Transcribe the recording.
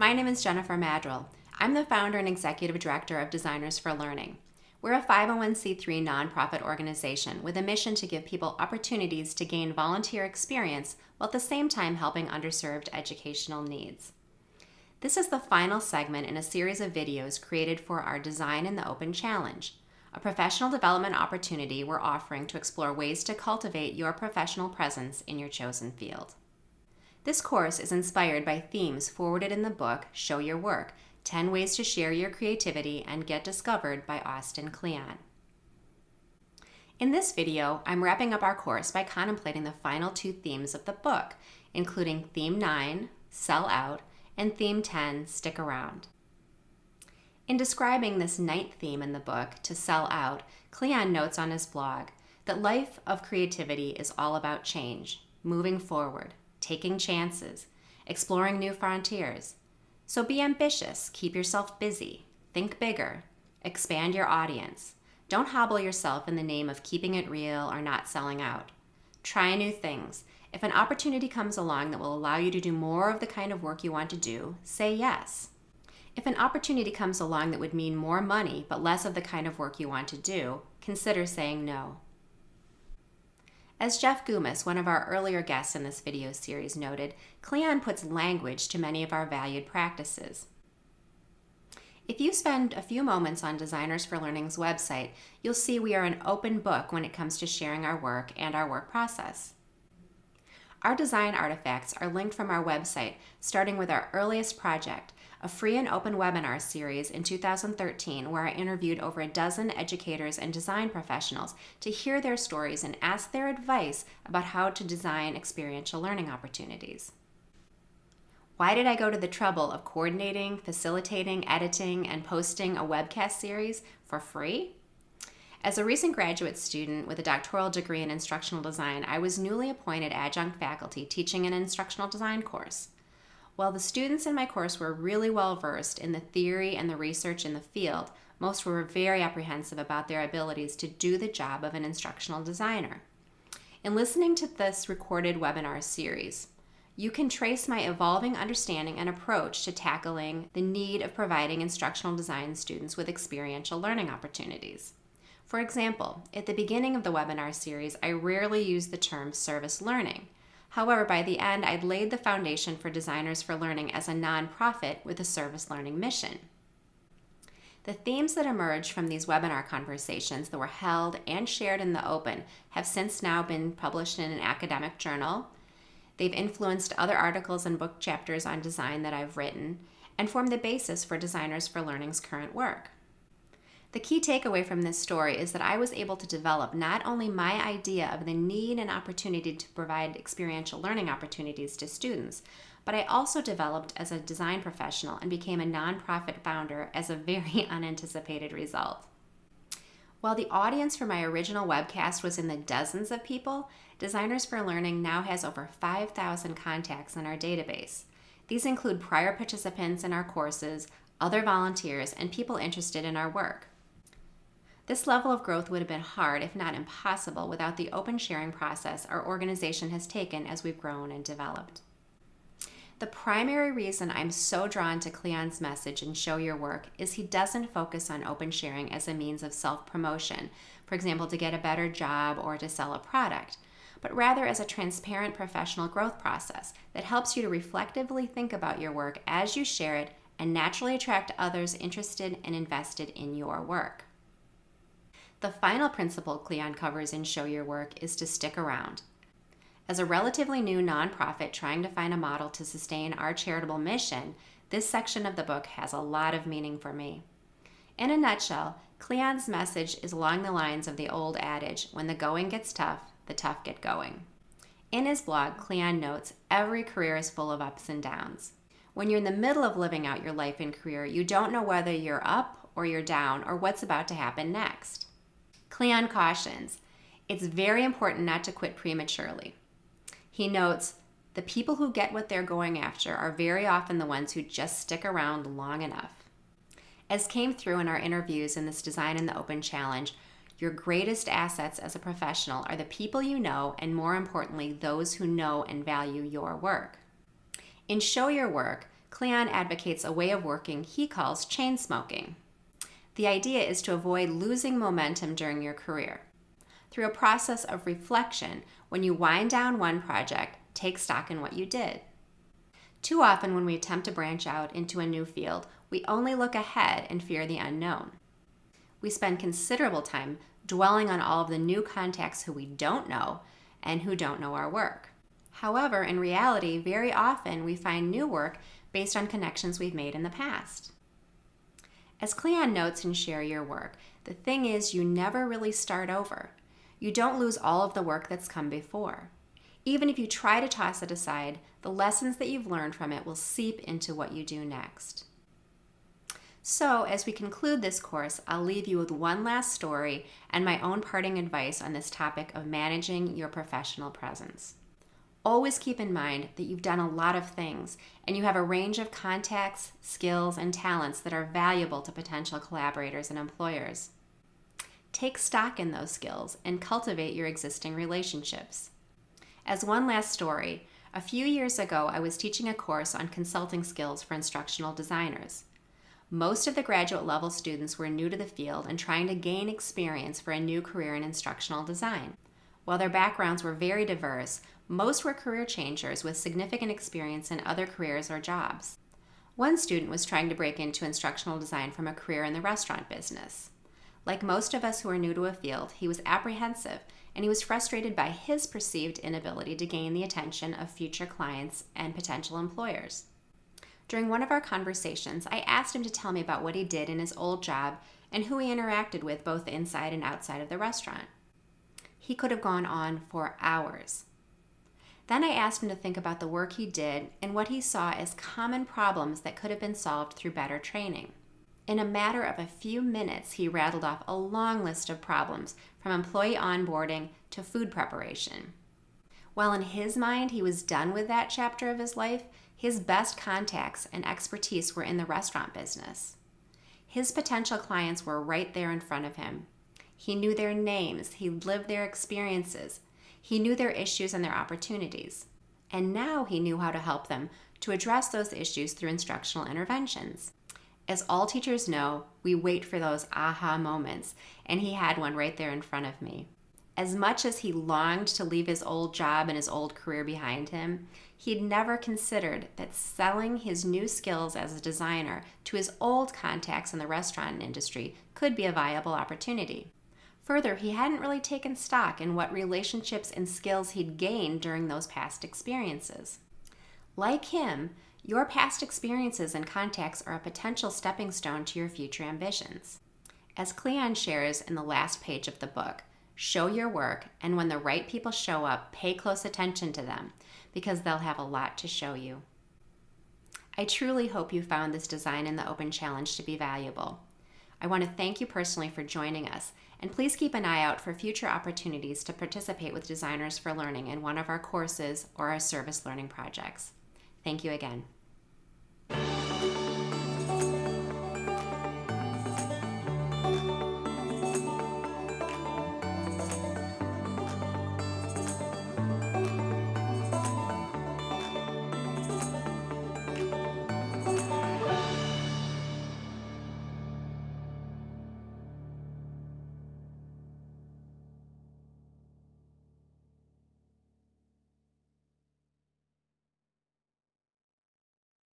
My name is Jennifer Maddrell. I'm the founder and executive director of Designers for Learning. We're a 501c3 nonprofit organization with a mission to give people opportunities to gain volunteer experience while at the same time helping underserved educational needs. This is the final segment in a series of videos created for our Design in the Open Challenge, a professional development opportunity we're offering to explore ways to cultivate your professional presence in your chosen field. This course is inspired by themes forwarded in the book Show Your Work 10 Ways to Share Your Creativity and Get Discovered by Austin Kleon. In this video, I'm wrapping up our course by contemplating the final two themes of the book, including Theme 9, Sell Out, and Theme 10, Stick Around. In describing this ninth theme in the book, To Sell Out, Kleon notes on his blog that life of creativity is all about change, moving forward, taking chances, exploring new frontiers. So be ambitious, keep yourself busy, think bigger, expand your audience. Don't hobble yourself in the name of keeping it real or not selling out. Try new things. If an opportunity comes along that will allow you to do more of the kind of work you want to do, say yes. If an opportunity comes along that would mean more money but less of the kind of work you want to do, consider saying no. As Jeff Gumas, one of our earlier guests in this video series, noted, Kleon puts language to many of our valued practices. If you spend a few moments on Designers for Learning's website, you'll see we are an open book when it comes to sharing our work and our work process. Our design artifacts are linked from our website, starting with our earliest project, a free and open webinar series in 2013 where I interviewed over a dozen educators and design professionals to hear their stories and ask their advice about how to design experiential learning opportunities. Why did I go to the trouble of coordinating, facilitating, editing, and posting a webcast series for free? As a recent graduate student with a doctoral degree in instructional design, I was newly appointed adjunct faculty teaching an instructional design course. While the students in my course were really well versed in the theory and the research in the field, most were very apprehensive about their abilities to do the job of an instructional designer. In listening to this recorded webinar series, you can trace my evolving understanding and approach to tackling the need of providing instructional design students with experiential learning opportunities. For example, at the beginning of the webinar series, I rarely use the term service learning. However, by the end, I'd laid the foundation for Designers for Learning as a nonprofit with a service learning mission. The themes that emerged from these webinar conversations that were held and shared in the open have since now been published in an academic journal. They've influenced other articles and book chapters on design that I've written and form the basis for Designers for Learning's current work. The key takeaway from this story is that I was able to develop not only my idea of the need and opportunity to provide experiential learning opportunities to students, but I also developed as a design professional and became a nonprofit founder as a very unanticipated result. While the audience for my original webcast was in the dozens of people, Designers for Learning now has over 5,000 contacts in our database. These include prior participants in our courses, other volunteers, and people interested in our work. This level of growth would have been hard, if not impossible, without the open sharing process our organization has taken as we've grown and developed. The primary reason I'm so drawn to Kleon's message and Show Your Work is he doesn't focus on open sharing as a means of self promotion, for example, to get a better job or to sell a product, but rather as a transparent professional growth process that helps you to reflectively think about your work as you share it and naturally attract others interested and invested in your work. The final principle Kleon covers in Show Your Work is to stick around. As a relatively new nonprofit trying to find a model to sustain our charitable mission, this section of the book has a lot of meaning for me. In a nutshell, Kleon's message is along the lines of the old adage when the going gets tough, the tough get going. In his blog, Kleon notes every career is full of ups and downs. When you're in the middle of living out your life and career, you don't know whether you're up or you're down or what's about to happen next. Kleon cautions it's very important not to quit prematurely. He notes the people who get what they're going after are very often the ones who just stick around long enough. As came through in our interviews in this Design in the Open Challenge, your greatest assets as a professional are the people you know, and more importantly, those who know and value your work. In Show Your Work, Kleon advocates a way of working he calls chain smoking. The idea is to avoid losing momentum during your career. Through a process of reflection, when you wind down one project, take stock in what you did. Too often, when we attempt to branch out into a new field, we only look ahead and fear the unknown. We spend considerable time dwelling on all of the new contacts who we don't know and who don't know our work. However, in reality, very often we find new work based on connections we've made in the past. As Kleon notes in Share Your Work, the thing is you never really start over. You don't lose all of the work that's come before. Even if you try to toss it aside, the lessons that you've learned from it will seep into what you do next. So, as we conclude this course, I'll leave you with one last story and my own parting advice on this topic of managing your professional presence. Always keep in mind that you've done a lot of things and you have a range of contacts, skills, and talents that are valuable to potential collaborators and employers. Take stock in those skills and cultivate your existing relationships. As one last story, a few years ago I was teaching a course on consulting skills for instructional designers. Most of the graduate level students were new to the field and trying to gain experience for a new career in instructional design. While their backgrounds were very diverse, most were career changers with significant experience in other careers or jobs. One student was trying to break into instructional design from a career in the restaurant business. Like most of us who are new to a field, he was apprehensive and he was frustrated by his perceived inability to gain the attention of future clients and potential employers. During one of our conversations, I asked him to tell me about what he did in his old job and who he interacted with both inside and outside of the restaurant. He could have gone on for hours. Then I asked him to think about the work he did and what he saw as common problems that could have been solved through better training. In a matter of a few minutes, he rattled off a long list of problems from employee onboarding to food preparation. While in his mind he was done with that chapter of his life, his best contacts and expertise were in the restaurant business. His potential clients were right there in front of him. He knew their names, he lived their experiences, he knew their issues and their opportunities. And now he knew how to help them to address those issues through instructional interventions. As all teachers know, we wait for those aha moments, and he had one right there in front of me. As much as he longed to leave his old job and his old career behind him, he'd never considered that selling his new skills as a designer to his old contacts in the restaurant industry could be a viable opportunity. Further, he hadn't really taken stock in what relationships and skills he'd gained during those past experiences. Like him, your past experiences and contacts are a potential stepping stone to your future ambitions. As Kleon shares in the last page of the book, show your work, and when the right people show up, pay close attention to them because they'll have a lot to show you. I truly hope you found this Design in the Open challenge to be valuable. I want to thank you personally for joining us, and please keep an eye out for future opportunities to participate with Designers for Learning in one of our courses or our service learning projects. Thank you again.